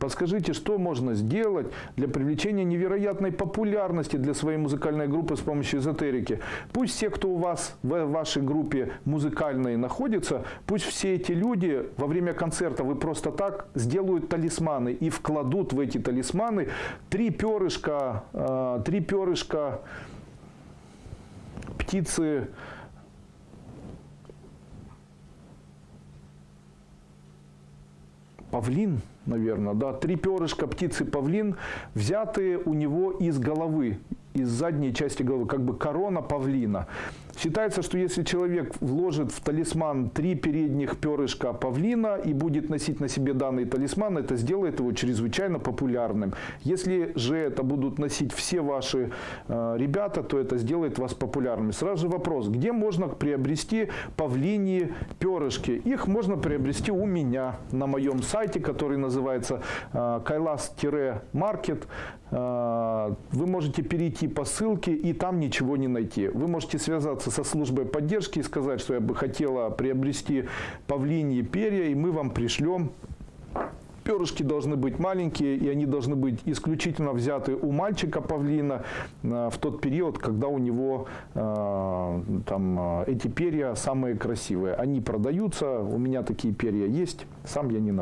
Подскажите, что можно сделать для привлечения невероятной популярности для своей музыкальной группы с помощью эзотерики? Пусть все, кто у вас в вашей группе музыкальной находится, пусть все эти люди во время концерта вы просто так сделают талисманы и вкладут в эти талисманы три перышка, э, три перышка птицы павлин, наверное, да, три перышка птицы павлин, взятые у него из головы, из задней части головы, как бы корона павлина. Считается, что если человек вложит в талисман три передних перышка павлина и будет носить на себе данный талисман, это сделает его чрезвычайно популярным. Если же это будут носить все ваши э, ребята, то это сделает вас популярными. Сразу же вопрос, где можно приобрести павлиньи перышки? Их можно приобрести у меня на моем сайте, который называется э, kailas-market. Э, вы можете перейти по ссылке и там ничего не найти. Вы можете связаться со службой поддержки и сказать, что я бы хотела приобрести павлиньи перья, и мы вам пришлем перышки должны быть маленькие, и они должны быть исключительно взяты у мальчика павлина э, в тот период, когда у него э, там, э, эти перья самые красивые. Они продаются, у меня такие перья есть, сам я не нашел.